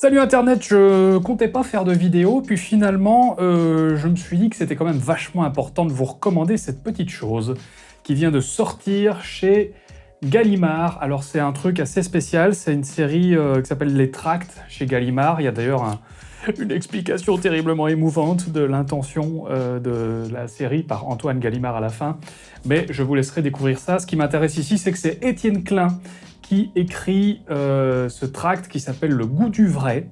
Salut Internet, je comptais pas faire de vidéo, puis finalement, euh, je me suis dit que c'était quand même vachement important de vous recommander cette petite chose qui vient de sortir chez Gallimard. Alors c'est un truc assez spécial, c'est une série euh, qui s'appelle Les Tracts chez Gallimard. Il y a d'ailleurs une explication terriblement émouvante de l'intention euh, de la série par Antoine Gallimard à la fin, mais je vous laisserai découvrir ça. Ce qui m'intéresse ici, c'est que c'est Étienne Klein qui écrit euh, ce tract qui s'appelle Le goût du vrai.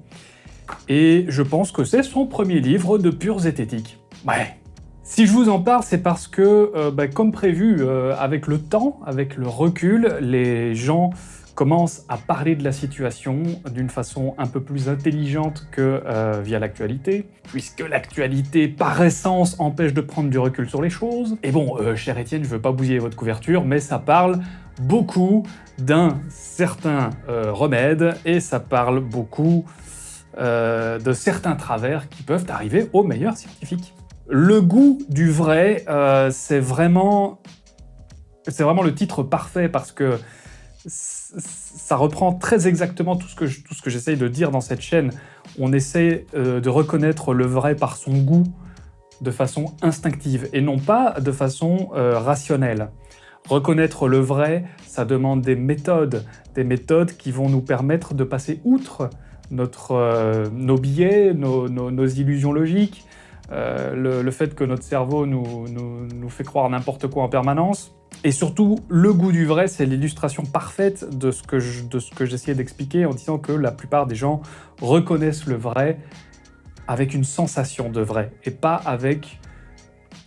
Et je pense que c'est son premier livre de pure zététique. Ouais. Si je vous en parle, c'est parce que, euh, bah, comme prévu, avec le temps, avec le recul, les gens commencent à parler de la situation d'une façon un peu plus intelligente que via l'actualité, puisque l'actualité, par essence, empêche de prendre du recul sur les choses. Et bon, cher Étienne, je veux pas bousiller votre couverture, mais ça parle beaucoup d'un certain euh, remède et ça parle beaucoup euh, de certains travers qui peuvent arriver aux meilleurs scientifiques. Le goût du vrai, euh, c'est vraiment, vraiment le titre parfait parce que ça reprend très exactement tout ce que, j'essaye de dire dans cette chaîne. On essaie de reconnaître le vrai par son goût de façon instinctive et non pas de façon rationnelle. Reconnaître le vrai, ça demande des méthodes, des méthodes qui vont nous permettre de passer outre notre, euh, nos biais, nos, illusions logiques, euh, le, fait que notre cerveau nous, nous, fait croire n'importe quoi en permanence. Et surtout, le goût du vrai, c'est l'illustration parfaite de ce que j'essayais d'expliquer en disant que la plupart des gens reconnaissent le vrai avec une sensation de vrai, et pas avec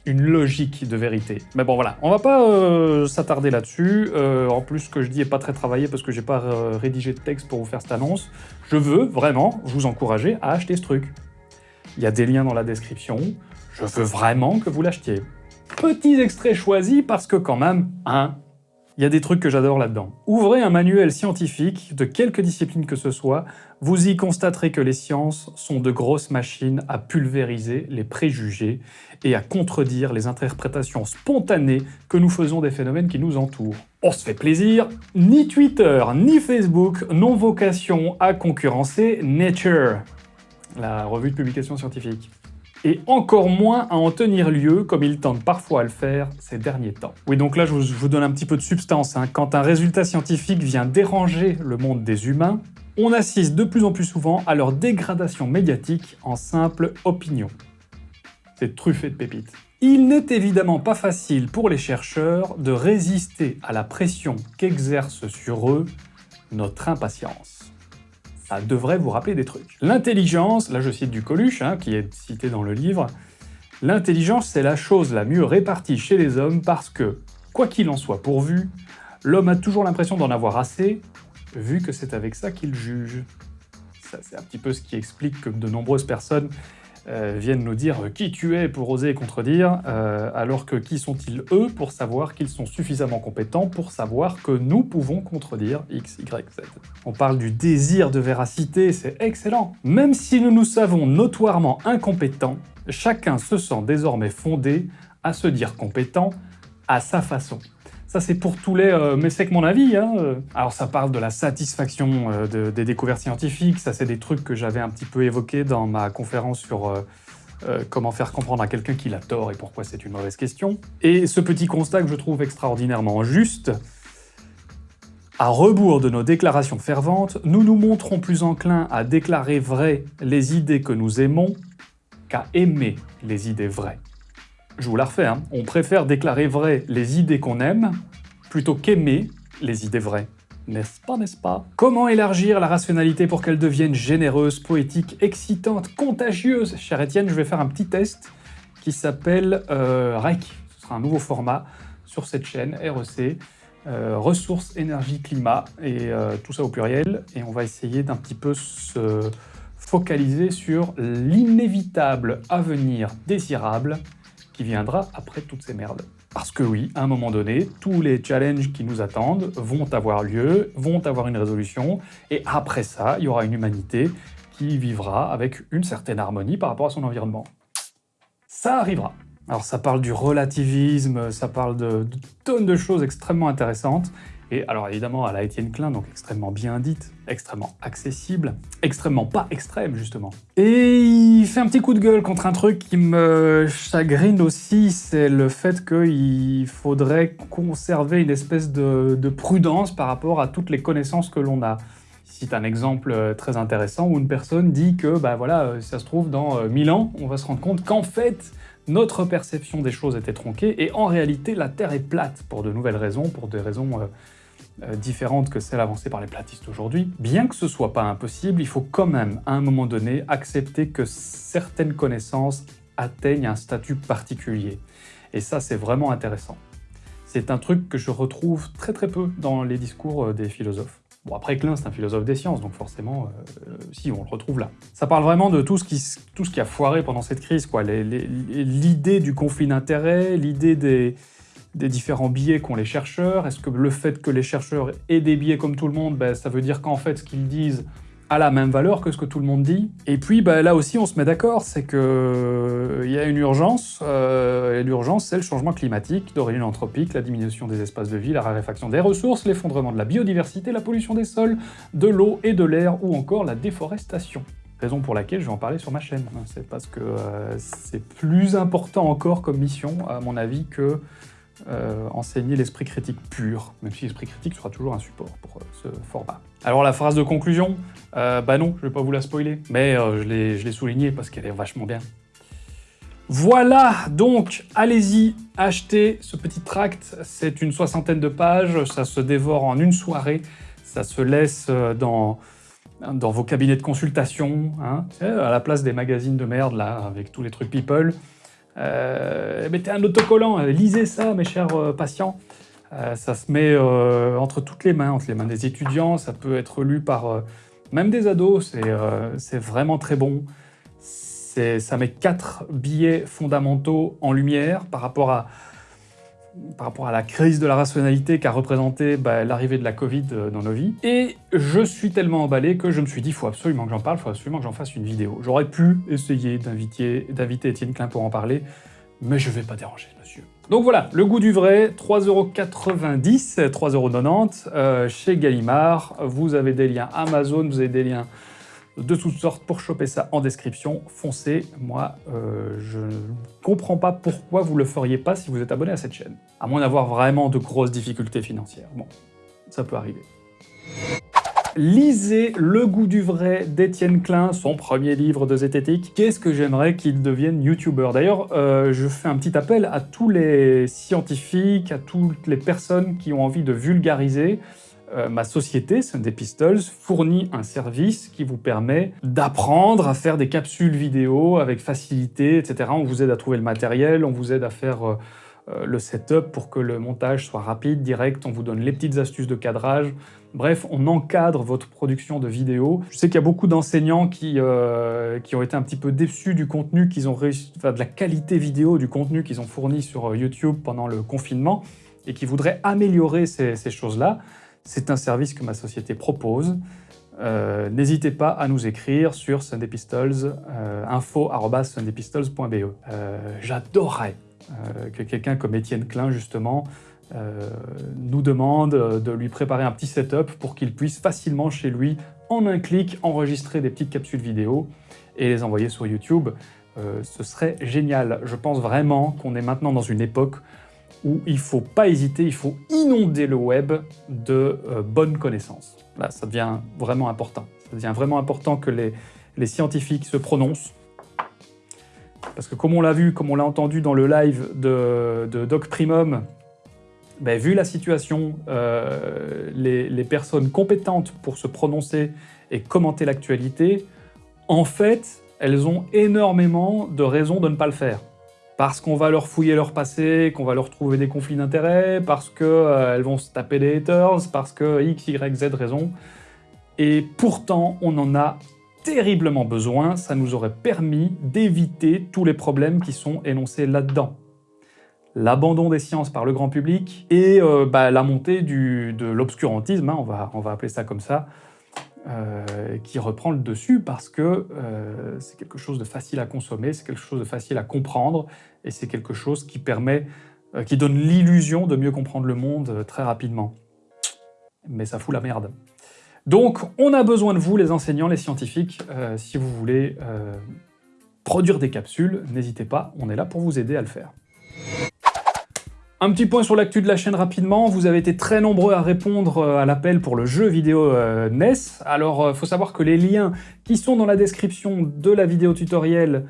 une logique de vérité. Mais bon voilà, on va pas euh, s'attarder là-dessus. Euh, en plus, ce que je dis est pas très travaillé parce que j'ai pas euh, rédigé de texte pour vous faire cette annonce. Je veux vraiment vous encourager à acheter ce truc. Il y a des liens dans la description. Je veux vraiment que vous l'achetiez. Petits extraits choisis parce que quand même, hein, il y a des trucs que j'adore là-dedans. Ouvrez un manuel scientifique, de quelque discipline que ce soit, vous y constaterez que les sciences sont de grosses machines à pulvériser les préjugés et à contredire les interprétations spontanées que nous faisons des phénomènes qui nous entourent. On se fait plaisir, ni Twitter ni Facebook n'ont vocation à concurrencer Nature, la revue de publication scientifique et encore moins à en tenir lieu, comme il tente parfois à le faire ces derniers temps. Oui, donc là, je vous, donne un petit peu de substance. Hein. Quand un résultat scientifique vient déranger le monde des humains, on assiste de plus en plus souvent à leur dégradation médiatique en simple opinion. C'est truffé de pépites. Il n'est évidemment pas facile pour les chercheurs de résister à la pression qu'exerce sur eux notre impatience ça devrait vous rappeler des trucs. L'intelligence, là je cite du Coluche, hein, qui est cité dans le livre, l'intelligence c'est la chose la mieux répartie chez les hommes parce que, quoi qu'il en soit pourvu, l'homme a toujours l'impression d'en avoir assez, vu que c'est avec ça qu'il juge. Ça c'est un petit peu ce qui explique que de nombreuses personnes euh, viennent nous dire qui tu es pour oser contredire, euh, alors que qui sont-ils eux pour savoir qu'ils sont suffisamment compétents pour savoir que nous pouvons contredire X, Y, Z. On parle du désir de véracité, c'est excellent. Même si nous nous savons notoirement incompétents, chacun se sent désormais fondé à se dire compétent à sa façon. Ça, c'est pour tous les... Euh, mais c'est que mon avis, hein. Alors, ça parle de la satisfaction euh, des découvertes scientifiques. Ça, c'est des trucs que j'avais un petit peu évoqués dans ma conférence sur euh, comment faire comprendre à quelqu'un qu'il a tort et pourquoi c'est une mauvaise question. Et ce petit constat que je trouve extraordinairement juste, à rebours de nos déclarations ferventes, nous nous montrons plus enclins à déclarer vraies les idées que nous aimons qu'à aimer les idées vraies. Je vous la refais, hein. on préfère déclarer vraies les idées qu'on aime plutôt qu'aimer les idées vraies. N'est-ce pas, n'est-ce pas? Comment élargir la rationalité pour qu'elle devienne généreuse, poétique, excitante, contagieuse? Cher Étienne, je vais faire un petit test qui s'appelle euh, REC. Ce sera un nouveau format sur cette chaîne, REC, euh, ressources, énergie, climat, et euh, tout ça au pluriel. Et on va essayer d'un petit peu se focaliser sur l'inévitable avenir désirable viendra après toutes ces merdes. Parce que oui, à un moment donné, tous les challenges qui nous attendent vont avoir lieu, vont avoir une résolution, et après ça, il y aura une humanité qui vivra avec une certaine harmonie par rapport à son environnement. Ça arrivera. Alors ça parle du relativisme, ça parle de, tonnes de choses extrêmement intéressantes, Et alors évidemment, à la Étienne Klein, donc extrêmement bien dite, extrêmement accessible, extrêmement pas extrême justement. Et il fait un petit coup de gueule contre un truc qui me chagrine aussi, c'est le fait qu'il faudrait conserver une espèce de, de prudence par rapport à toutes les connaissances que l'on a. Cite un exemple euh, très intéressant où une personne dit que, bah voilà, euh, ça se trouve, dans 1000 euh, ans, on va se rendre compte qu'en fait, notre perception des choses était tronquée, et en réalité, la Terre est plate, pour de nouvelles raisons, pour des raisons différentes que celles avancées par les platistes aujourd'hui. Bien que ce soit pas impossible, il faut quand même, à un moment donné, accepter que certaines connaissances atteignent un statut particulier. Et ça, c'est vraiment intéressant. C'est un truc que je retrouve très très peu dans les discours des philosophes. Bon, après, Klein, c'est un philosophe des sciences, donc forcément, euh, si, on le retrouve là. Ça parle vraiment de tout ce qui, tout ce qui a foiré pendant cette crise, quoi. L'idée du conflit d'intérêts, l'idée des, des différents biais qu'ont les chercheurs? Est-ce que le fait que les chercheurs aient des biais comme tout le monde, ben, ça veut dire qu'en fait, ce qu'ils disent a la même valeur que ce que tout le monde dit? Et puis bah, là aussi on se met d'accord, c'est qu'il euh, y a une urgence, euh, et l'urgence c'est le changement climatique d'origine anthropique, la diminution des espaces de vie, la raréfaction des ressources, l'effondrement de la biodiversité, la pollution des sols, de l'eau et de l'air, ou encore la déforestation. Raison pour laquelle je vais en parler sur ma chaîne. C'est parce que euh, c'est plus important encore comme mission, à mon avis, que euh, enseigner l'esprit critique pur, même si l'esprit critique sera toujours un support pour euh, ce format. Alors la phrase de conclusion, euh, bah non, je vais pas vous la spoiler, mais je l'ai souligné parce qu'elle est vachement bien. Voilà, donc allez-y, achetez ce petit tract, c'est une soixantaine de pages, ça se dévore en une soirée, ça se laisse dans, dans vos cabinets de consultation, hein, à la place des magazines de merde là, avec tous les trucs people, mettez un autocollant, euh, lisez ça, mes chers euh, patients. ça se met entre toutes les mains, entre les mains des étudiants, ça peut être lu par même des ados, c'est vraiment très bon. Ça met quatre billets fondamentaux en lumière par rapport à, par rapport à la crise de la rationalité qu'a représenté bah, l'arrivée de la Covid euh, dans nos vies. Et je suis tellement emballé que je me suis dit, faut absolument que j'en parle, il faut absolument que j'en fasse une vidéo. J'aurais pu essayer d'inviter Étienne Klein pour en parler, mais je vais pas déranger monsieur. Donc voilà, le goût du vrai, 3,90€, 3,90€ euh, chez Gallimard. Vous avez des liens Amazon, vous avez des liens de toutes sortes pour choper ça en description. Foncez, moi euh, je ne comprends pas pourquoi vous le feriez pas si vous êtes abonné à cette chaîne. À moins d'avoir vraiment de grosses difficultés financières. Bon, ça peut arriver. Lisez Le goût du vrai d'Étienne Klein, son premier livre de zététique. Qu'est-ce que j'aimerais qu'il devienne youtubeur? D'ailleurs, euh, je fais un petit appel à tous les scientifiques, à toutes les personnes qui ont envie de vulgariser, euh, ma société, Sunday Pistols, fournit un service qui vous permet d'apprendre à faire des capsules vidéo avec facilité, etc. On vous aide à trouver le matériel, on vous aide à faire euh, euh, le setup pour que le montage soit rapide, direct, on vous donne les petites astuces de cadrage. Bref, on encadre votre production de vidéos. Je sais qu'il y a beaucoup d'enseignants qui, qui ont été un petit peu déçus du contenu qu'ils ont enfin, de la qualité vidéo du contenu qu'ils ont fourni sur YouTube pendant le confinement et qui voudraient améliorer ces choses-là. C'est un service que ma société propose. Euh, n'hésitez pas à nous écrire sur Sunday Pistols, euh, info.sundaypistols.be. Euh, j'adorerais que quelqu'un comme Étienne Klein, justement, nous demande de lui préparer un petit setup pour qu'il puisse facilement chez lui, en un clic, enregistrer des petites capsules vidéo et les envoyer sur YouTube. ce serait génial. Je pense vraiment qu'on est maintenant dans une époque où il ne faut pas hésiter, il faut inonder le web de euh, bonnes connaissances. Là, ça devient vraiment important. Ça devient vraiment important que les, scientifiques se prononcent. Parce que comme on l'a vu, comme on l'a entendu dans le live de, Doc Primum, ben, vu la situation, euh, les, les, personnes compétentes pour se prononcer et commenter l'actualité, en fait, elles ont énormément de raisons de ne pas le faire parce qu'on va leur fouiller leur passé, qu'on va leur trouver des conflits d'intérêts, parce qu'elles euh, vont se taper des haters, parce que X, Y, Z raison. Et pourtant, on en a terriblement besoin, ça nous aurait permis d'éviter tous les problèmes qui sont énoncés là-dedans. L'abandon des sciences par le grand public et euh, bah, la montée de l'obscurantisme, hein, on, va, on va appeler ça comme ça, euh, qui reprend le dessus parce que euh, c'est quelque chose de facile à consommer, c'est quelque chose de facile à comprendre, et c'est quelque chose qui permet, euh, qui donne l'illusion de mieux comprendre le monde très rapidement. mais ça fout la merde. Donc, on a besoin de vous, les enseignants, les scientifiques, si vous voulez produire des capsules, n'hésitez pas, on est là pour vous aider à le faire. Un petit point sur l'actu de la chaîne rapidement, vous avez été très nombreux à répondre euh, à l'appel pour le jeu vidéo NES. Alors, il faut savoir que les liens qui sont dans la description de la vidéo tutoriel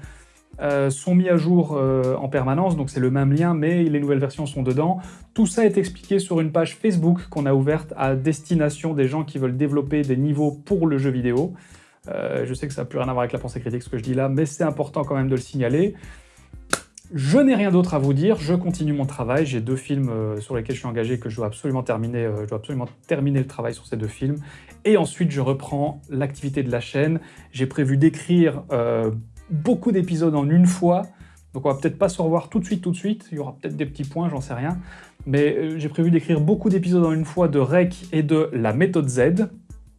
euh, sont mis à jour euh, en permanence, donc c'est le même lien, mais les nouvelles versions sont dedans. Tout ça est expliqué sur une page Facebook qu'on a ouverte à destination des gens qui veulent développer des niveaux pour le jeu vidéo. Euh, je sais que ça n'a plus rien à voir avec la pensée critique ce que je dis là, mais c'est important quand même de le signaler. Je n'ai rien d'autre à vous dire, je continue mon travail, j'ai deux films sur lesquels je suis engagé que je dois absolument terminer, je dois absolument terminer le travail sur ces deux films, et ensuite je reprends l'activité de la chaîne. J'ai prévu d'écrire beaucoup d'épisodes en une fois, donc on va peut-être pas se revoir tout de suite, tout de suite, il y aura peut-être des petits points, j'en sais rien, mais euh, j'ai prévu d'écrire beaucoup d'épisodes en une fois de REC et de la méthode Z,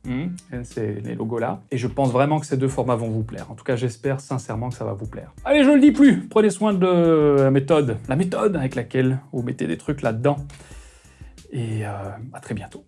hmm. c'est les logos là, et je pense vraiment que ces deux formats vont vous plaire. En tout cas, j'espère sincèrement que ça va vous plaire. Allez, je le dis plus, prenez soin de la méthode, la méthode avec laquelle vous mettez des trucs là-dedans, et euh, à très bientôt.